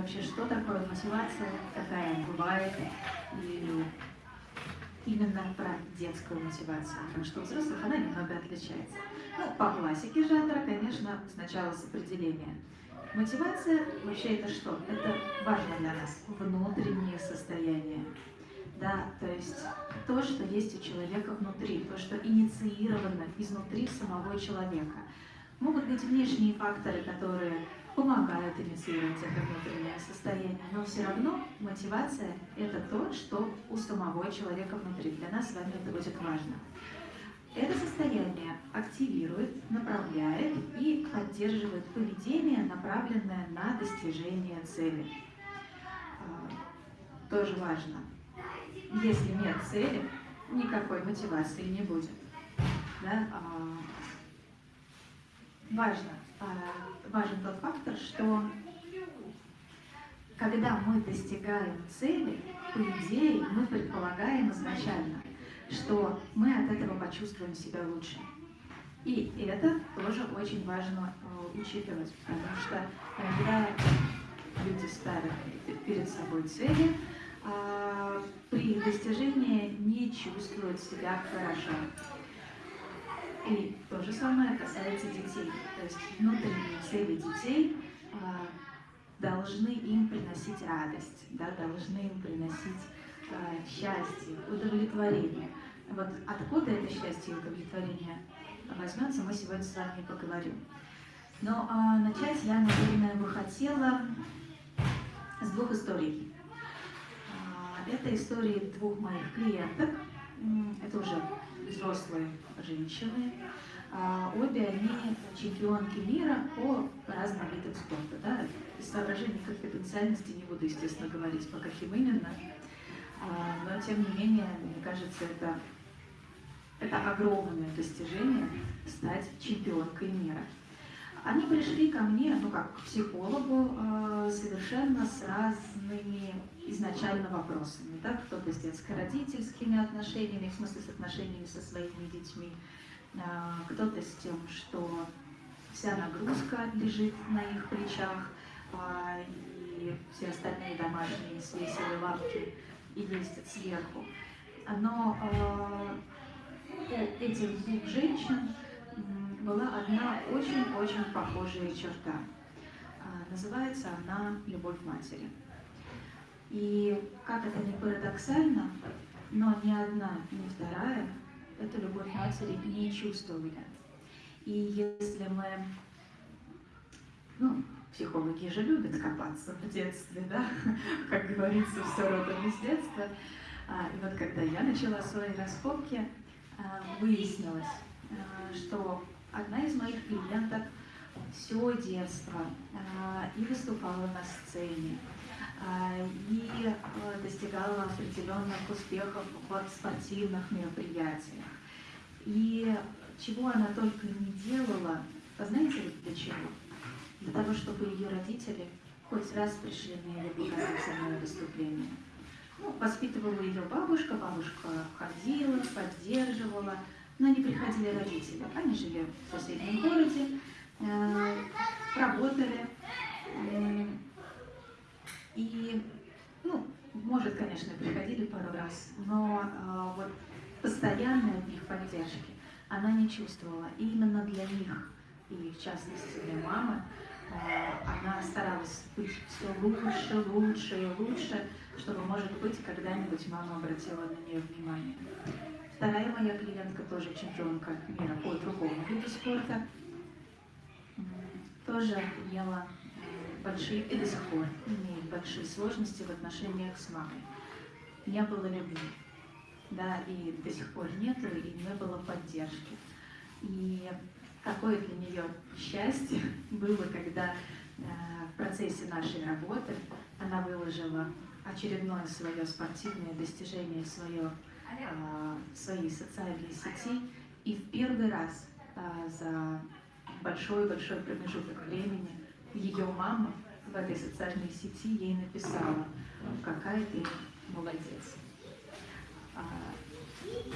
вообще, что такое мотивация, какая она бывает, и именно про детскую мотивацию, потому что у взрослых она немного отличается. Ну, по классике жанра, конечно, сначала с определения. Мотивация вообще это что? Это важно для нас, внутреннее состояние. Да, то есть то, что есть у человека внутри, то, что инициировано изнутри самого человека. Могут быть внешние факторы, которые помогают инициировать это внутреннее состояние, но все равно мотивация – это то, что у самого человека внутри. Для нас с вами это будет важно. Это состояние активирует, направляет и поддерживает поведение, направленное на достижение цели. А, тоже важно. Если нет цели, никакой мотивации не будет. Да? А, важно, важен тот фактор, что когда мы достигаем цели, по идее, мы предполагаем изначально, что мы от этого почувствуем себя лучше. И это тоже очень важно э, учитывать, потому что когда люди ставят перед собой цели, э, при достижении не чувствуют себя хорошо. И то же самое касается детей. То есть внутренние цели детей э, должны им приносить радость, да, должны им приносить э, счастье, удовлетворение. Вот откуда это счастье и удовлетворение возьмется, мы сегодня с вами поговорим. Но а, начать я, наверное, бы хотела с двух историй. А, это истории двух моих клиенток. Это уже взрослые женщины. А, обе они чемпионки мира по разным видам спорта. Да? Из соображений конфиденциальности не буду, естественно, говорить, по каким именно. А, но, тем не менее, мне кажется, это это огромное достижение стать чемпионкой мира. Они пришли ко мне, ну как к психологу, э, совершенно с разными изначально вопросами. Да? Кто-то с детско-родительскими отношениями, в смысле с отношениями со своими детьми, э, кто-то с тем, что вся нагрузка лежит на их плечах, э, и все остальные домашние свесили лапки и ездят сверху. Но у этих двух женщин была одна очень-очень похожая черта. А, называется она «Любовь матери». И как это ни парадоксально, но ни одна, ни вторая эту любовь матери не чувствовали. И если мы, ну, психологи же любят копаться в детстве, да, как говорится, все родом из детства. А, и вот когда я начала свои раскопки, а, выяснилось, что одна из моих клиенток все детство а, и выступала на сцене, и достигала определенных успехов в спортивных мероприятиях. И чего она только не делала, знаете для чего? Для того, чтобы ее родители хоть раз пришли на ее показательное выступление. Ну, воспитывала ее бабушка, бабушка ходила, поддерживала, но не приходили родители. Они жили в соседнем городе, э, работали. Э, и, ну, может, конечно, приходили пару раз, но э, вот постоянной от них поддержки она не чувствовала. И именно для них, и в частности для мамы, она старалась быть все лучше, лучше и лучше, чтобы, может быть, когда-нибудь мама обратила на нее внимание. Вторая моя клиентка тоже чемпионка мира по другому виду спорта. Тоже имела э, большие, и до сих пор имеет большие сложности в отношениях с мамой. Не было любви, да, и до сих пор нету, и не было поддержки. И какое для нее счастье было, когда э, в процессе нашей работы она выложила очередное свое спортивное достижение, свое, э, свои социальные сети, и в первый раз э, за большой-большой промежуток времени ее мама в этой социальной сети ей написала, какая ты молодец.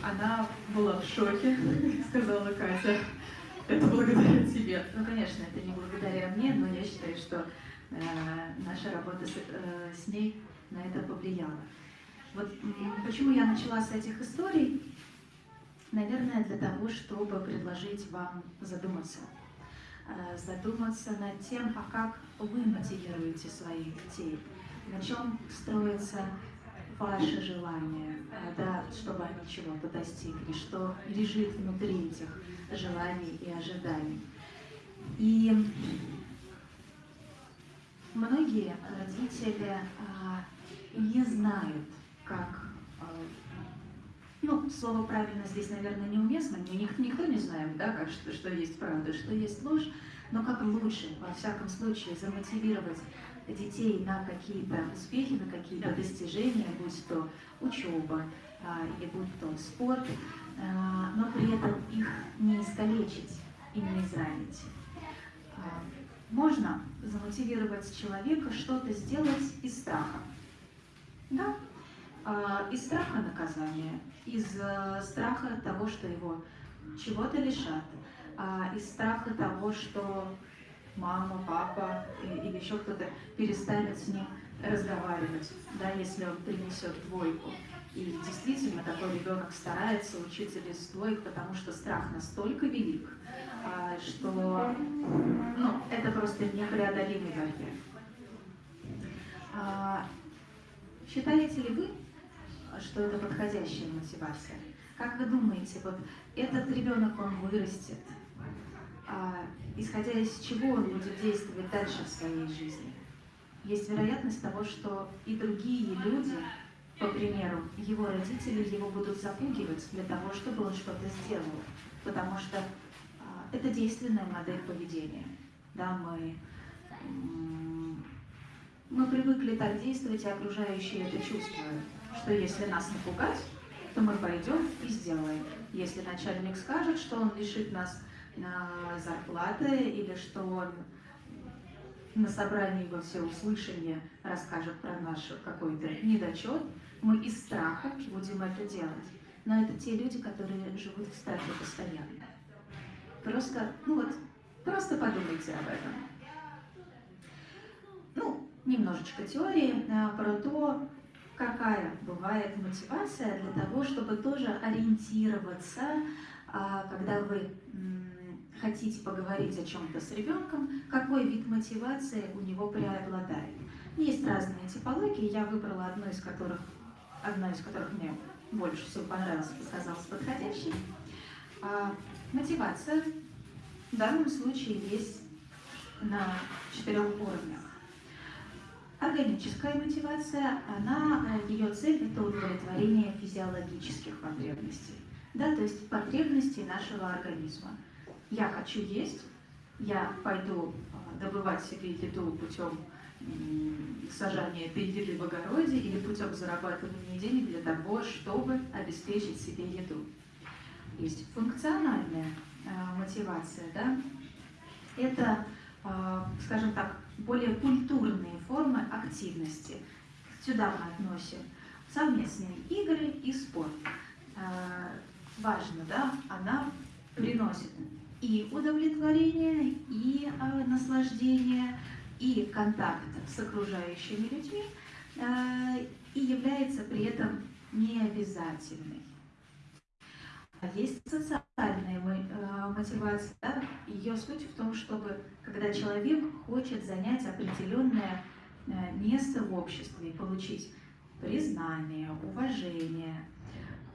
Она была в шоке, сказала Катя. Это благодаря тебе. Ну, конечно, это не благодаря мне, но я считаю, что наша работа с, с ней на это повлияла. Вот почему я начала с этих историй? Наверное, для того, чтобы предложить вам задуматься. Задуматься над тем, а как вы мотивируете своих детей, на чем строится ваше желание, да, чтобы они чего-то достигли, что лежит внутри этих желаний и ожиданий. И многие родители а, не знают, ну, слово правильно здесь, наверное, неуместно, никто, никто не знает, да, как, что, что есть правда, что есть ложь, но как лучше, во всяком случае, замотивировать детей на какие-то успехи, на какие-то достижения, будь то учеба а, или будь то спорт, а, но при этом их не искалечить и не изранить. А, можно замотивировать человека что-то сделать из страха. Да? Из страха наказания, из э, страха того, что его чего-то лишат, из страха того, что мама, папа или еще кто-то перестанет с ним разговаривать, да, если он принесет двойку. И действительно такой ребенок старается учиться без двоек, потому что страх настолько велик, а, что ну, это просто непреодолимый барьер. А, считаете ли вы, что это подходящая мотивация? Как вы думаете, вот этот ребенок, он вырастет, а, исходя из чего он будет действовать дальше в своей жизни. Есть вероятность того, что и другие люди, по примеру, его родители его будут запугивать для того, чтобы он что-то сделал, потому что а, это действенная модель поведения. Да, мы, мы привыкли так действовать, и окружающие это чувствуют, что если нас напугать, то мы пойдем и сделаем. Если начальник скажет, что он лишит нас зарплаты или что он на собрании во всеуслышание расскажет про наш какой-то недочет, мы из страха будем это делать. Но это те люди, которые живут в страхе постоянно. Просто, ну вот, просто подумайте об этом. Ну, немножечко теории а, про то, какая бывает мотивация для того, чтобы тоже ориентироваться, а, когда вы хотите поговорить о чем-то с ребенком, какой вид мотивации у него преобладает. Есть разные типологии, я выбрала одну из которых, одна из которых мне больше всего понравилась, показалась подходящей. А, мотивация в данном случае есть на четырех уровнях. Органическая мотивация, она, ее цель – это удовлетворение физиологических потребностей, да, то есть потребностей нашего организма я хочу есть, я пойду а, добывать себе еду путем сажания еды в огороде или путем зарабатывания денег для того, чтобы обеспечить себе еду. Есть функциональная э, мотивация, да? Это, э, скажем так, более культурные формы активности. Сюда мы относим совместные игры и спорт. Э, важно, да, она приносит и удовлетворение, и э, наслаждение, и контакт с окружающими людьми, э, и является при этом необязательной. А есть социальная э, мотивация. Да? Ее суть в том, чтобы когда человек хочет занять определенное э, место в обществе и получить признание, уважение,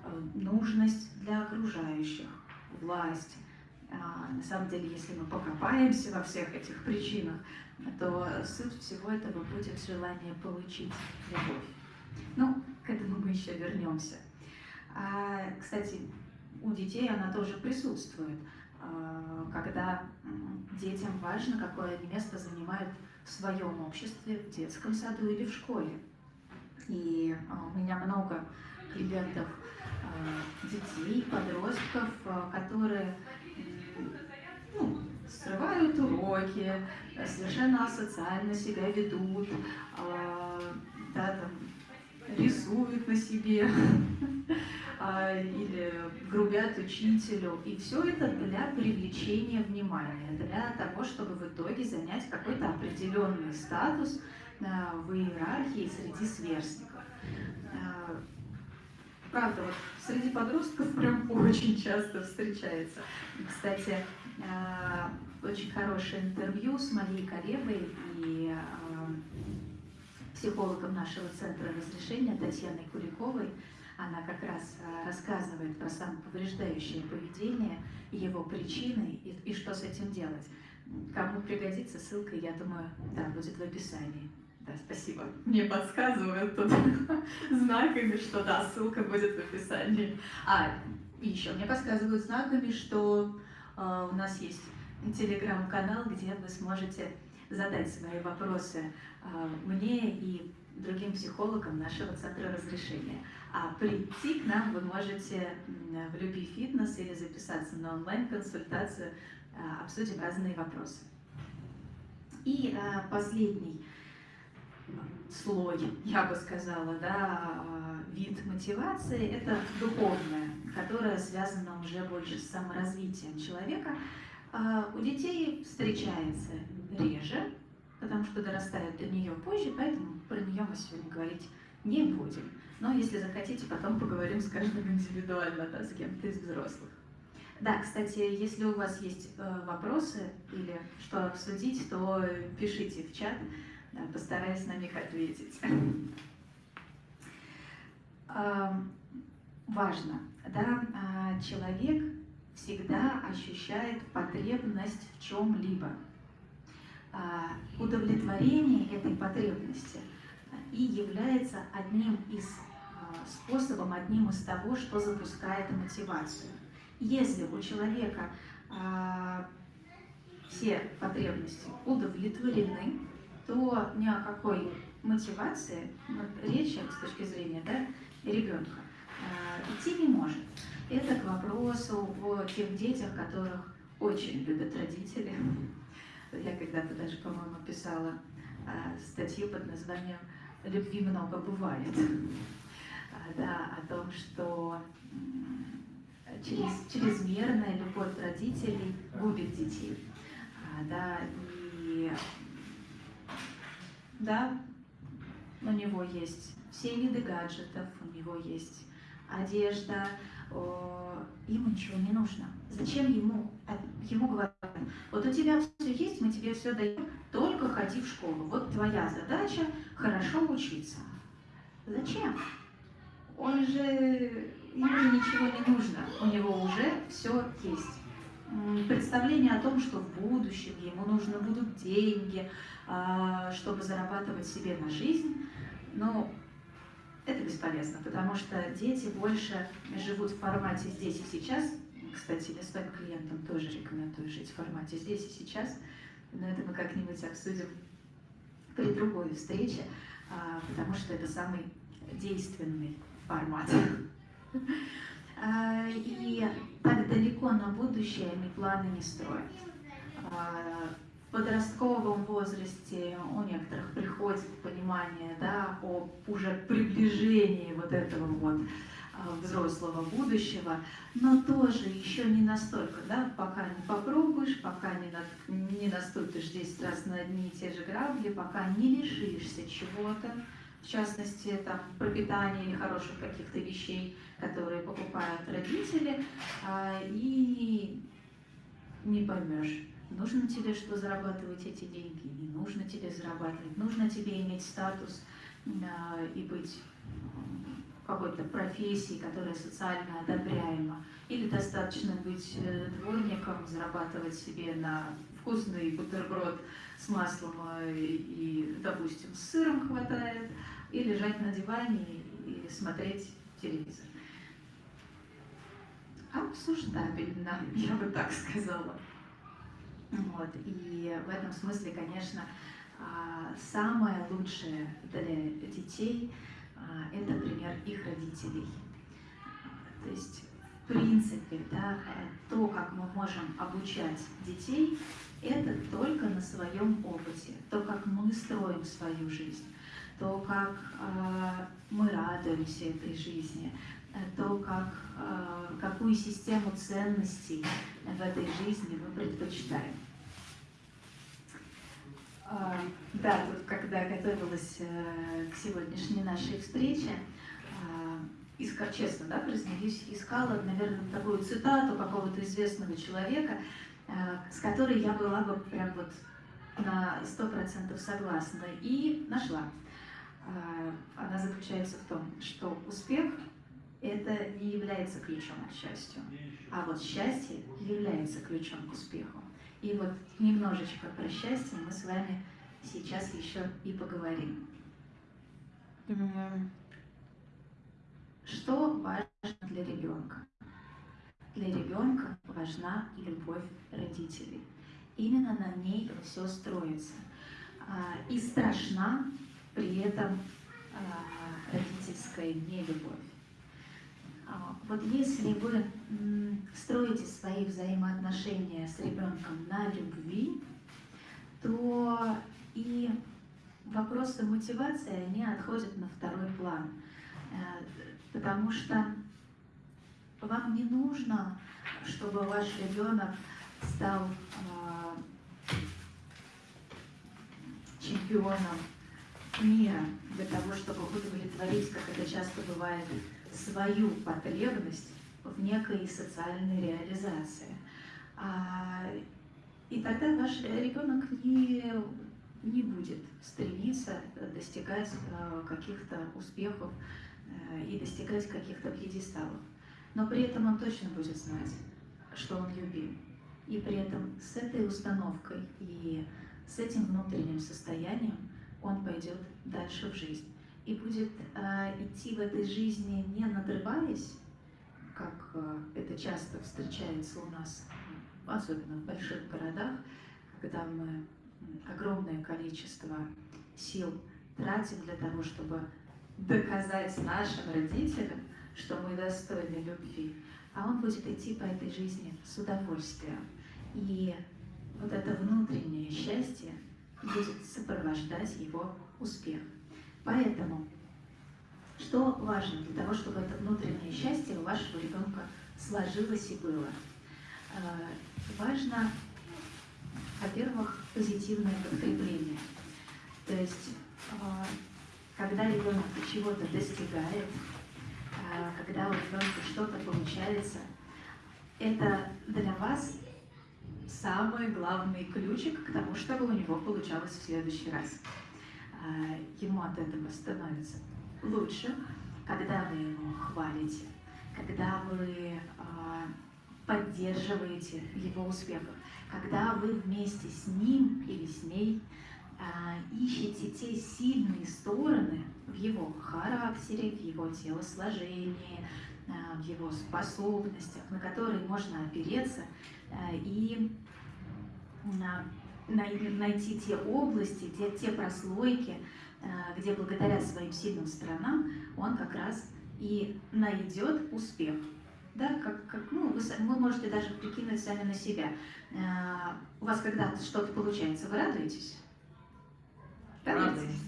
э, нужность для окружающих, власть, а, на самом деле, если мы покопаемся во всех этих причинах, то суть всего этого будет желание получить любовь. Ну, к этому мы еще вернемся. А, кстати, у детей она тоже присутствует, когда детям важно, какое они место занимают в своем обществе, в детском саду или в школе. И у меня много клиентов, детей, подростков, которые ну, срывают уроки, совершенно асоциально себя ведут, э, да, там, рисуют на себе, или грубят учителю. И все это для привлечения внимания, для того, чтобы в итоге занять какой-то определенный статус а, в иерархии среди сверстников. А, правда, вот среди подростков прям очень часто встречается. Кстати, очень хорошее интервью с Марией Каревой и психологом нашего центра разрешения Татьяной Куликовой. Она как раз э, рассказывает про самоповреждающее поведение, его причины и, и что с этим делать. Кому пригодится, ссылка, я думаю, да, будет в описании. Да, спасибо. Мне подсказывают тут знаками, что да, ссылка будет в описании. А, и еще мне подсказывают знаками, что э, у нас есть телеграм-канал, где вы сможете задать свои вопросы а, мне и другим психологам нашего центра разрешения. А прийти к нам вы можете в Люби Фитнес или записаться на онлайн-консультацию, а, обсудим разные вопросы. И а, последний слой, я бы сказала, да, вид мотивации – это духовная, которая связана уже больше с саморазвитием человека. У детей встречается реже, потому что дорастают до нее позже, поэтому про нее мы сегодня говорить не будем. Но если захотите, потом поговорим с каждым индивидуально, да, с кем-то из взрослых. Да, кстати, если у вас есть э, вопросы или что обсудить, то пишите в чат, да, постараюсь на них ответить. Э, важно, да, а, человек всегда ощущает потребность в чем-либо. А, удовлетворение этой потребности и является одним из а, способом, одним из того, что запускает мотивацию. Если у человека а, все потребности удовлетворены, то ни о какой мотивации речи с точки зрения да, ребенка идти не может. Это к вопросу о тех детях, которых очень любят родители, когда-то даже, по-моему, писала а, статью под названием «Любви много бывает». А, да, о том, что через, чрезмерная любовь родителей губит детей. А, да, и да, у него есть все виды гаджетов, у него есть одежда, ему ничего не нужно. Зачем ему, ему говорят, вот у тебя все есть, мы тебе все даем, только ходи в школу. Вот твоя задача хорошо учиться. Зачем? Он же, ему ничего не нужно, у него уже все есть. Представление о том, что в будущем ему нужны будут деньги, а, чтобы зарабатывать себе на жизнь, но это бесполезно, потому что дети больше живут в формате здесь и сейчас. Кстати, я своим клиентам тоже рекомендую жить в формате здесь и сейчас, но это мы как-нибудь обсудим при другой встрече, а, потому что это самый действенный формат. А, и так далеко на будущее они планы не строят. А, в подростковом возрасте у некоторых приходит понимание да, о уже приближении вот этого вот взрослого будущего, но тоже еще не настолько, да, пока не попробуешь, пока не, на, не наступишь 10 раз на одни и те же грабли, пока не лишишься чего-то, в частности, там, пропитания или хороших каких-то вещей, которые покупают родители, а, и не поймешь, Нужно тебе что зарабатывать эти деньги, не нужно тебе зарабатывать, нужно тебе иметь статус э, и быть какой-то профессии, которая социально одобряема. Или достаточно быть э, дворником, зарабатывать себе на вкусный бутерброд с маслом э, и, допустим, с сыром хватает, и лежать на диване и смотреть телевизор. Обсуждабельно, я бы так сказала. Вот. И в этом смысле, конечно, а, самое лучшее для детей это пример их родителей. То есть, в принципе, да, то, как мы можем обучать детей, это только на своем опыте, то, как мы строим свою жизнь, то, как э, мы радуемся этой жизни, то, как, какую систему ценностей в этой жизни мы предпочитаем. Да, тут, когда готовилась к сегодняшней нашей встрече, искала, честно, да, признаюсь, искала, наверное, такую цитату какого-то известного человека, с которой я была бы прям вот на сто процентов согласна и нашла. А, она заключается в том, что успех это не является ключом к счастью, а вот счастье является ключом к успеху. И вот немножечко про счастье мы с вами сейчас еще и поговорим. Что важно для ребенка? Для ребенка важна любовь родителей именно на ней все строится. А, и страшна при этом а, родительская нелюбовь. А, вот если вы строите свои взаимоотношения с ребенком на любви, то и вопросы мотивации, они отходят на второй план. Потому что вам не нужно, чтобы ваш ребенок стал чемпионом мира для того, чтобы удовлетворить, как это часто бывает, свою потребность в некой социальной реализации. А, и тогда ваш ребенок не, не будет стремиться достигать а, каких-то успехов а, и достигать каких-то пьедесталов. Но при этом он точно будет знать, что он любим. И при этом с этой установкой и с этим внутренним состоянием он пойдет дальше в жизнь и будет э, идти в этой жизни не надрываясь, как э, это часто встречается у нас, особенно в больших городах, когда мы огромное количество сил тратим для того, чтобы доказать нашим родителям, что мы достойны любви, а он будет идти по этой жизни с удовольствием. И вот это внутреннее счастье будет сопровождать его успех. Поэтому, что важно для того, чтобы это внутреннее счастье у вашего ребенка сложилось и было? Э, важно, во-первых, позитивное подкрепление. То есть, э, когда ребенок чего-то достигает, э, когда у ребенка что-то получается, это для вас самый главный ключик к тому, чтобы у него получалось в следующий раз. Ему от этого становится лучше, когда вы его хвалите, когда вы а, поддерживаете его успехов, когда вы вместе с ним или с ней а, ищете те сильные стороны в его характере, в его телосложении, в его способностях, на которые можно опереться и найти те области, те, те прослойки, где благодаря своим сильным сторонам он как раз и найдет успех. Да, как, как, ну, вы, вы можете даже прикинуть сами на себя. Э, у вас когда что-то получается, вы радуетесь? Радуетесь.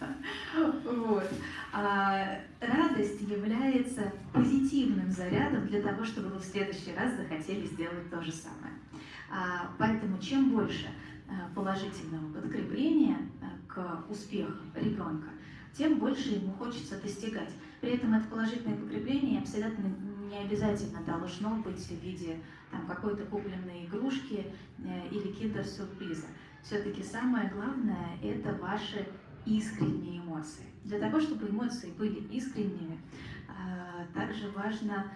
Вот. А радость является позитивным зарядом для того, чтобы вы в следующий раз захотели сделать то же самое. А, поэтому чем больше а, положительного подкрепления а, к успеху ребенка, тем больше ему хочется достигать. При этом это положительное подкрепление абсолютно не обязательно должно быть в виде какой-то купленной игрушки э, или киндер-сюрприза. Все-таки самое главное – это ваши искренние эмоции. Для того, чтобы эмоции были искренними, также важно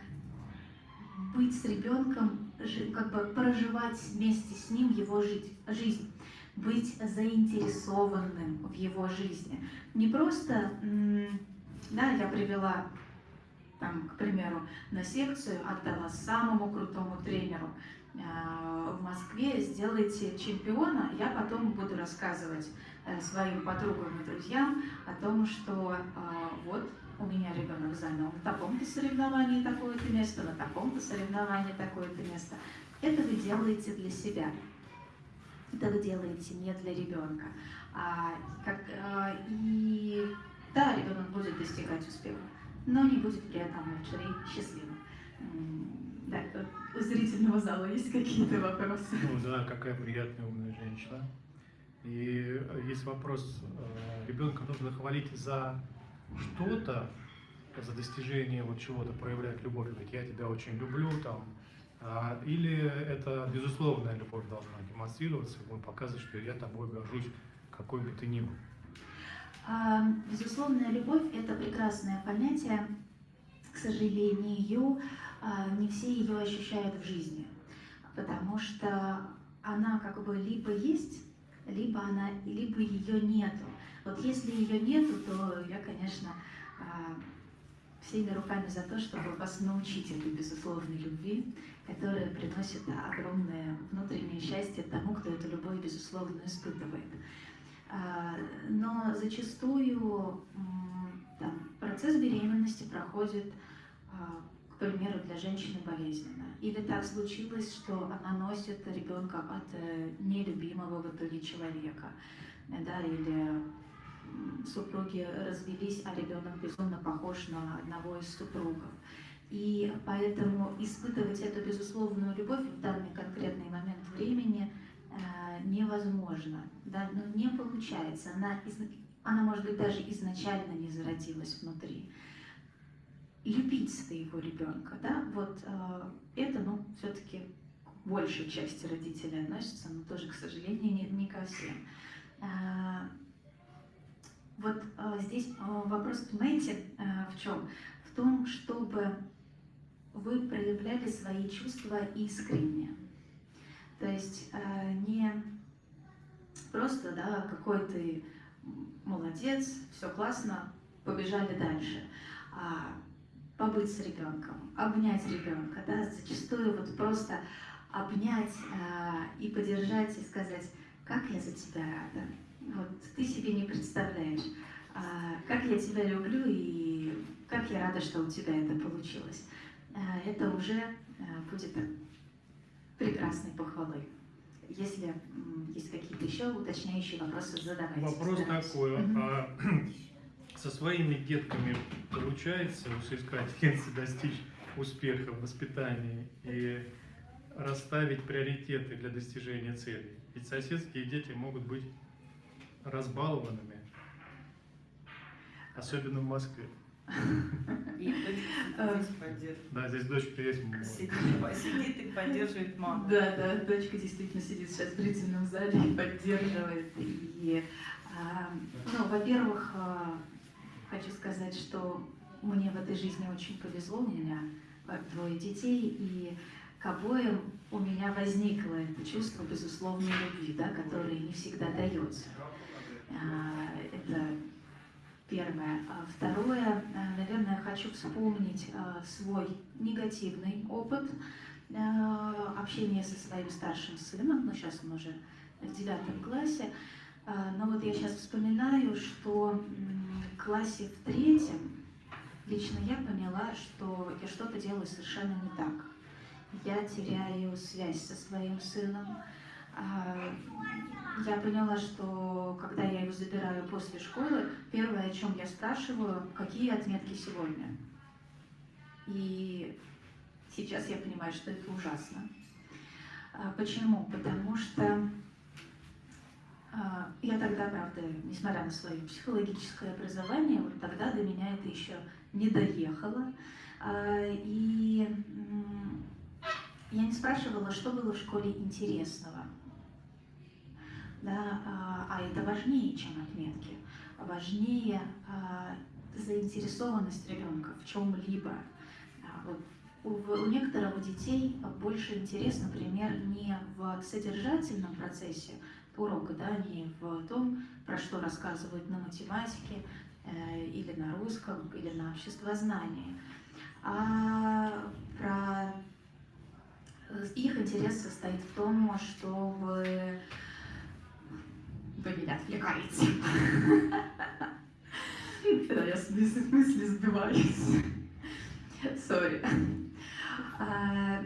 быть с ребенком, как бы проживать вместе с ним его жизнь, быть заинтересованным в его жизни. Не просто, да, я привела, там, к примеру, на секцию, отдала самому крутому тренеру э, в Москве, сделайте чемпиона, я потом буду рассказывать э, своим подругам и друзьям о том, что э, вот у меня ребенок занял в таком-то соревновании такое-то место, на таком-то соревновании такое-то место. Это вы делаете для себя. Вы делаете не для ребенка. А, как, а, и да, ребенок будет достигать успеха, но не будет при этом лучшей счастливым. Да, у зрительного зала есть какие-то вопросы? Ну да, какая приятная умная женщина. И есть вопрос, э, ребенка нужно хвалить за что-то, за достижение вот чего-то, проявлять любовь, говорить, я тебя очень люблю, там, или это безусловная любовь должна демонстрироваться, он показывает, что я тобой горжусь, какой бы ты ни был. А, безусловная любовь – это прекрасное понятие. К сожалению, а, не все ее ощущают в жизни, потому что она как бы либо есть, либо она, либо ее нету. Вот если ее нету, то я, конечно, а, всеми руками за то, чтобы вас научить этой безусловной любви, которая приносит огромное внутреннее счастье тому, кто эту любовь безусловно испытывает. А, но зачастую там, процесс беременности проходит, а, к примеру, для женщины болезненно. Или так случилось, что она носит ребенка от э, нелюбимого в итоге человека. Да, или супруги развелись, а ребенок безумно похож на одного из супругов. И поэтому испытывать эту безусловную любовь в данный конкретный момент времени э, невозможно, да, но не получается. Она, она, может быть, даже изначально не зародилась внутри. Любить своего ребенка, да, вот э, это, ну, все-таки большей части родителей относится, но тоже, к сожалению, не, не ко всем. Э, вот э, здесь э, вопрос, понимаете, э, в чем? В том, чтобы вы проявляли свои чувства искренне. То есть э, не просто, да, какой ты молодец, все классно, побежали дальше. А побыть с ребенком, обнять ребенка, да, зачастую вот просто обнять э, и поддержать и сказать, как я за тебя рада, вот ты себе не представляешь, а, как я тебя люблю и как я рада, что у тебя это получилось. А, это уже а, будет прекрасной похвалой. Если есть какие-то еще уточняющие вопросы, задавайте. Вопрос задавайте. такой. Угу. А, со своими детками получается у соискательницы достичь успеха в воспитании и расставить приоритеты для достижения целей? Ведь соседские дети могут быть разбалованными, особенно в Москве. Да, здесь дочка есть. Сидит, сидит и поддерживает маму. Да, да, дочка действительно сидит сейчас в зрительном зале и поддерживает. И, а, ну, во-первых, а, хочу сказать, что мне в этой жизни очень повезло, у меня двое детей, и к обоим у меня возникло это чувство безусловной любви, да, которое не всегда дается. А, это первое. А второе, а, наверное, хочу вспомнить свой негативный опыт общения со своим старшим сыном, но сейчас он уже в девятом классе. Но вот я сейчас вспоминаю, что в классе в третьем лично я поняла, что я что-то делаю совершенно не так. Я теряю связь со своим сыном, я поняла, что когда я его забираю после школы, первое, о чем я спрашиваю, какие отметки сегодня. И сейчас я понимаю, что это ужасно. А, почему? Потому что а, я тогда, правда, несмотря на свое психологическое образование, вот тогда до меня это еще не доехало. И я не спрашивала, что было в школе интересного да, а, а это важнее, чем отметки, важнее а, заинтересованность ребенка в чем-либо. А, у, некоторых детей больше интерес, например, не в содержательном процессе урока, да, не в том, про что рассказывают на математике э, или на русском, или на обществознании, а про их интерес состоит в том, чтобы вы меня отвлекаете. Да, я с мысли сбиваюсь. Сори. А,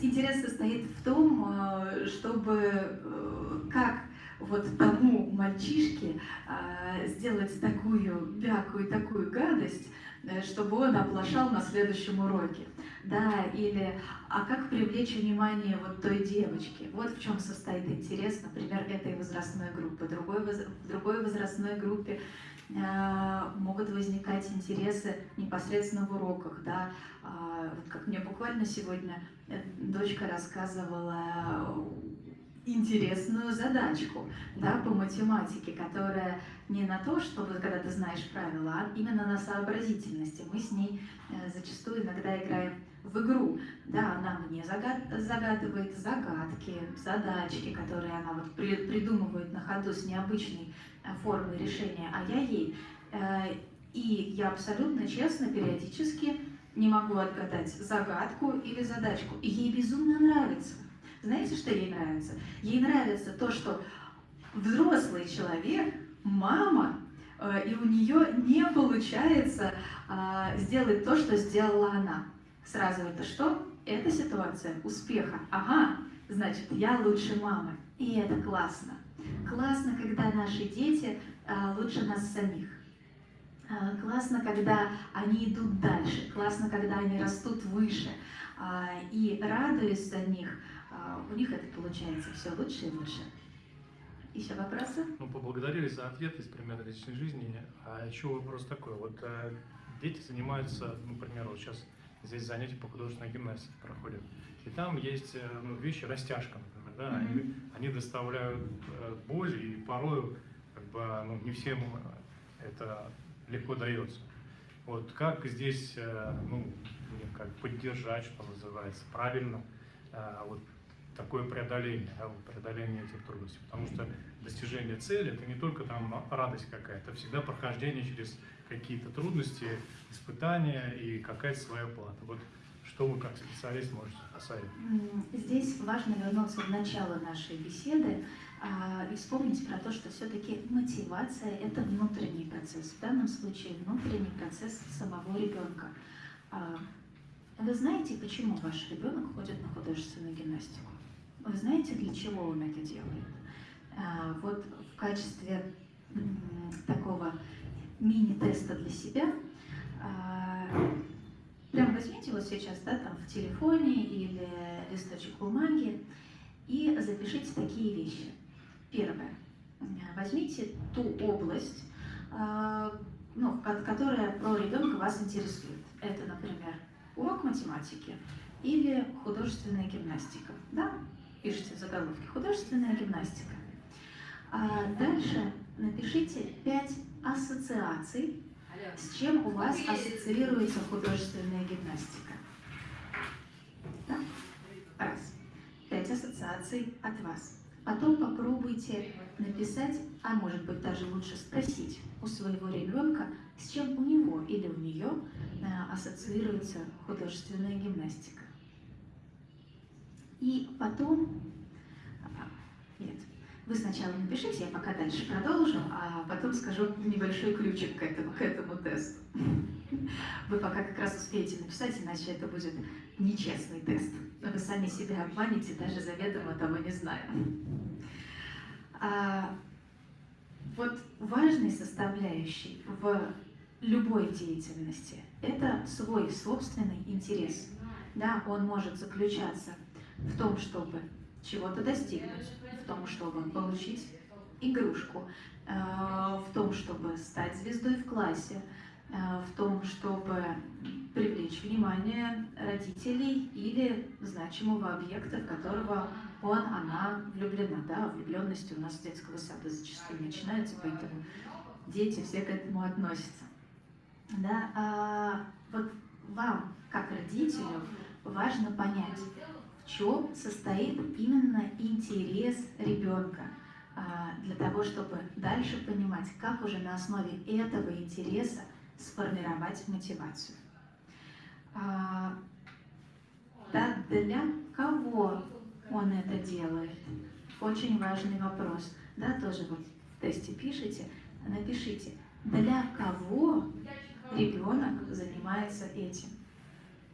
интерес состоит в том, э, чтобы э, как вот тому мальчишке э, сделать такую бякую, такую гадость, чтобы он оплошал на следующем уроке. Да, или а как привлечь внимание вот той девочки? Вот в чем состоит интерес, например, этой возрастной группы. Другой, в другой возрастной группе э, могут возникать интересы непосредственно в уроках, да, э, вот как мне буквально сегодня э, дочка рассказывала интересную задачку да, по математике, которая не на то, чтобы когда ты знаешь правила, а именно на сообразительности. Мы с ней э, зачастую иногда играем в игру. Да, она мне загад... загадывает загадки, задачки, которые она вот при... придумывает на ходу с необычной э, формой решения, а я ей. Э, и я абсолютно честно периодически не могу отгадать загадку или задачку. И ей безумно нравится. Знаете, что ей нравится? Ей нравится то, что взрослый человек, мама, э, и у нее не получается а, сделать то, что сделала она. Сразу это что? Это ситуация успеха. Ага, значит, я лучше мамы. И это классно. Классно, когда наши дети а, лучше нас самих. А, классно, когда они идут дальше. Классно, когда они растут выше. И радуясь за них, а, у них это получается все лучше и лучше. Еще вопросы? Ну, поблагодарили за ответ из примера личной жизни. А еще вопрос такой. Вот э, дети занимаются, например, вот сейчас здесь занятия по художественной гимнастике проходят. И там есть э, ну, вещи, растяжка, например, да, mm-hmm. они, они доставляют э, боль, и порой как бы, ну, не всем это легко дается. Вот как здесь, э, ну, как поддержать, что называется, правильно, э, вот такое преодоление, да, преодоление этих трудностей. Потому что достижение цели – это не только там радость какая-то, это всегда прохождение через какие-то трудности, испытания и какая-то своя плата. Вот что вы как специалист можете посоветовать? Здесь важно вернуться в начало нашей беседы а, и вспомнить про то, что все-таки мотивация – это внутренний процесс. В данном случае внутренний процесс самого ребенка. А, вы знаете, почему ваш ребенок ходит на художественную гимнастику? Вы знаете, для чего он это делает? А, вот в качестве такого мини-теста для себя, а, прям возьмите вот сейчас, да, там в телефоне или листочек бумаги и запишите такие вещи. Первое. Возьмите ту область, а, ну, которая про ребенка вас интересует. Это, например, урок математики или художественная гимнастика. Да? Пишите в заголовке «Художественная гимнастика». А дальше напишите пять ассоциаций, с чем у вас ассоциируется художественная гимнастика. Да? Раз. Пять ассоциаций от вас. Потом попробуйте написать, а может быть даже лучше спросить у своего ребенка, с чем у него или у нее э, ассоциируется художественная гимнастика. И потом... А, нет, вы сначала напишите, я пока дальше продолжу, а потом скажу небольшой ключик к этому, к этому тесту. Вы пока как раз успеете написать, иначе это будет нечестный тест. Вы сами себя обманете, даже заведомо того не зная. А, вот важной составляющей в любой деятельности – это свой собственный интерес. Да, он может заключаться в том, чтобы чего-то достигнуть, в том, чтобы получить игрушку, э, в том, чтобы стать звездой в классе, э, в том, чтобы привлечь внимание родителей или значимого объекта, в которого он, она влюблена. Да, влюбленности у нас с детского сада зачастую начинаются, поэтому дети все к этому относятся. Да, а вот вам, как родителю, важно понять, чем состоит именно интерес ребенка, а, для того, чтобы дальше понимать, как уже на основе этого интереса сформировать мотивацию. Да, для кого он это делает? Очень важный вопрос. Да, тоже вот в тесте пишите, напишите, для кого ребенок занимается этим.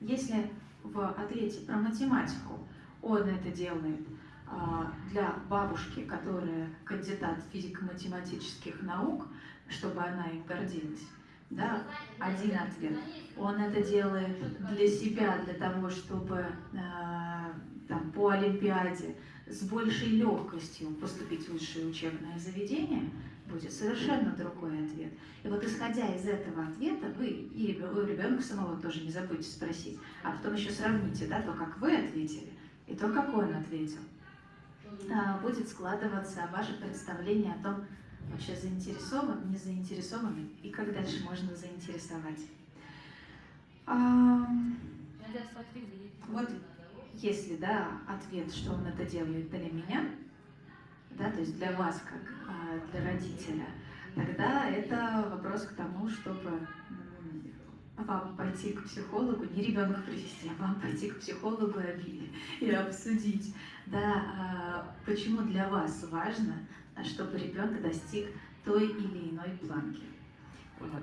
Если в ответе про математику он это делает а, для бабушки, которая кандидат физико-математических наук, чтобы она им гордилась, да, один ответ. Он это делает для себя, для того, чтобы э, там, по Олимпиаде с большей легкостью поступить в высшее учебное заведение, будет совершенно другой ответ. И вот исходя из этого ответа, вы и ребенка самого тоже не забудьте спросить, а потом еще сравните да, то, как вы ответили, и то, как он ответил. А, будет складываться ваше представление о том, вообще заинтересован, не заинтересован, и как дальше можно заинтересовать. А, вот если да, ответ, что он это делает для меня, да, то есть для вас, как а, для родителя, тогда это вопрос к тому, чтобы вам пойти к психологу, не ребенка привести, а вам пойти к психологу и, обсудить, да, а, почему для вас важно, чтобы ребенок достиг той или иной планки. Вот.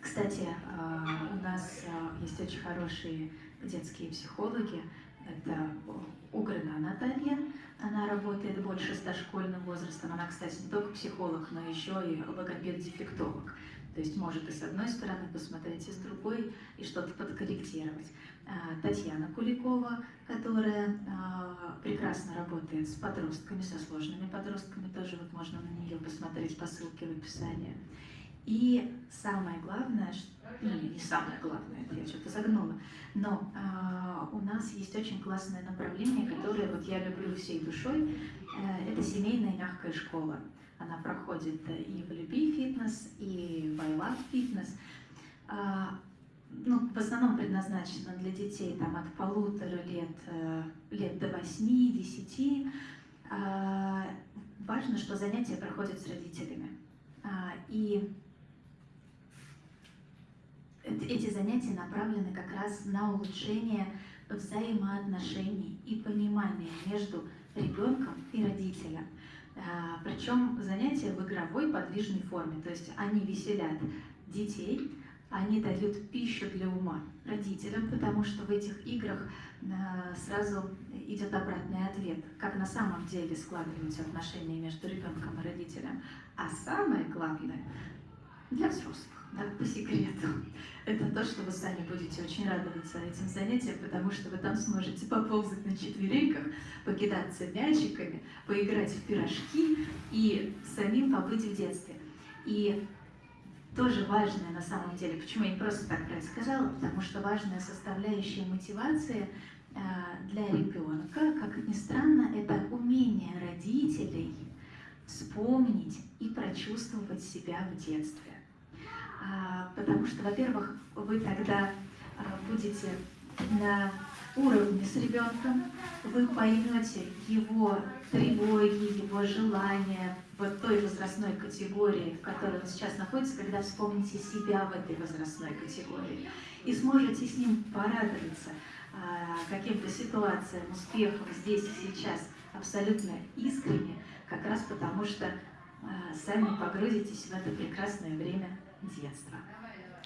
Кстати, а, у нас есть очень хорошие детские психологи. Это Угрина Наталья, она работает больше с дошкольным возрастом. Она, кстати, не только психолог, но еще и логопед-дефектолог. То есть может и с одной стороны посмотреть, и с другой, и что-то подкорректировать. А, Татьяна Куликова, которая а, прекрасно работает с подростками, со сложными подростками, тоже вот можно на нее посмотреть по ссылке в описании. И самое главное, ну не самое главное, я что-то загнула, но э, у нас есть очень классное направление, которое вот я люблю всей душой, э, это семейная мягкая школа. Она проходит и в Люби фитнес, и в I фитнес. Э, ну, в основном предназначена для детей там, от полутора лет, э, лет до восьми-десяти. Э, важно, что занятия проходят с родителями. Э, и эти занятия направлены как раз на улучшение взаимоотношений и понимания между ребенком и родителем. А, Причем занятия в игровой подвижной форме, то есть они веселят детей, они дают пищу для ума родителям, потому что в этих играх а, сразу идет обратный ответ, как на самом деле складываются отношения между ребенком и родителем. А самое главное для взрослых да, по секрету. Это то, что вы сами будете очень радоваться этим занятиям, потому что вы там сможете поползать на четвереньках, покидаться мячиками, поиграть в пирожки и самим побыть в детстве. И тоже важное на самом деле, почему я не просто так про это сказала, потому что важная составляющая мотивации э, для ребенка, как ни странно, это умение родителей вспомнить и прочувствовать себя в детстве. А, потому что, во-первых, вы тогда а, будете на уровне с ребенком, вы поймете его тревоги, его желания вот той возрастной категории, в которой он сейчас находится, когда вспомните себя в этой возрастной категории, и сможете с ним порадоваться а, каким-то ситуациям, успехам здесь и сейчас абсолютно искренне, как раз потому что сами погрузитесь в это прекрасное время детства.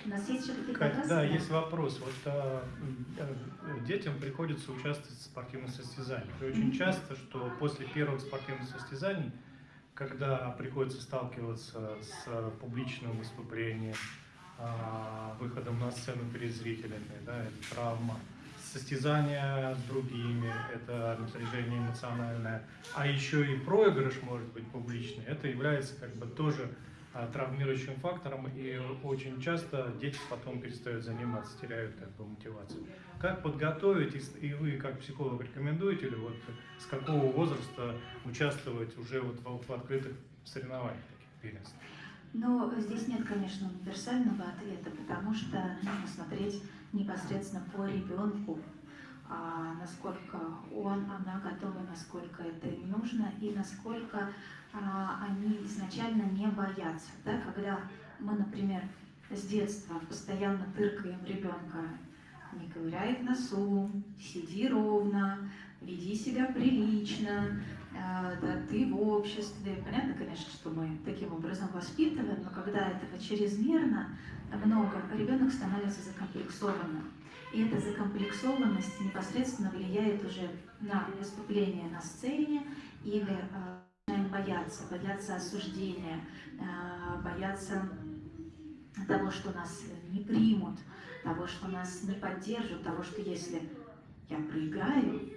У нас есть еще какие-то вопросы? Да, есть вопрос. Вот а, а, детям приходится участвовать в спортивных состязаниях. И очень часто, что после первых спортивных состязаний, когда приходится сталкиваться с публичным выступлением, а, выходом на сцену перед зрителями, да, это травма, состязания с другими, это напряжение эмоциональное, а еще и проигрыш может быть публичный, это является как бы тоже травмирующим фактором, и очень часто дети потом перестают заниматься, теряют как бы, мотивацию. Как подготовить, и вы как психолог рекомендуете, или вот с какого возраста участвовать уже вот в, в открытых соревнованиях таких первенств? Ну, здесь нет, конечно, универсального ответа, потому что нужно смотреть непосредственно по ребенку, а насколько он, она готова, насколько это им нужно, и насколько они изначально не боятся. Да? Когда мы, например, с детства постоянно тыркаем ребенка, не ковыряй в носу, сиди ровно, веди себя прилично, э, да, ты в обществе. Понятно, конечно, что мы таким образом воспитываем, но когда этого чрезмерно много, ребенок становится закомплексованным. И эта закомплексованность непосредственно влияет уже на выступление на сцене или э, начинаем бояться, бояться осуждения, э, бояться того, что нас не примут, того, что нас не поддержат, того, что если я проиграю,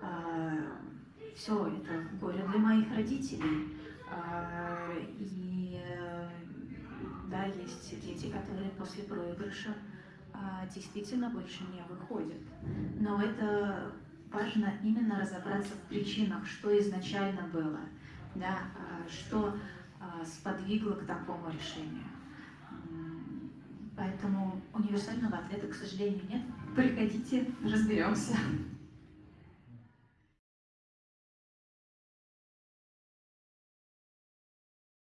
э, все, это горе для моих родителей. И да, есть дети, которые после проигрыша действительно больше не выходят. Но это важно именно разобраться в причинах, что изначально было, да, а, что а, сподвигло к такому решению. Поэтому универсального ответа, к сожалению, нет. Приходите, разберемся.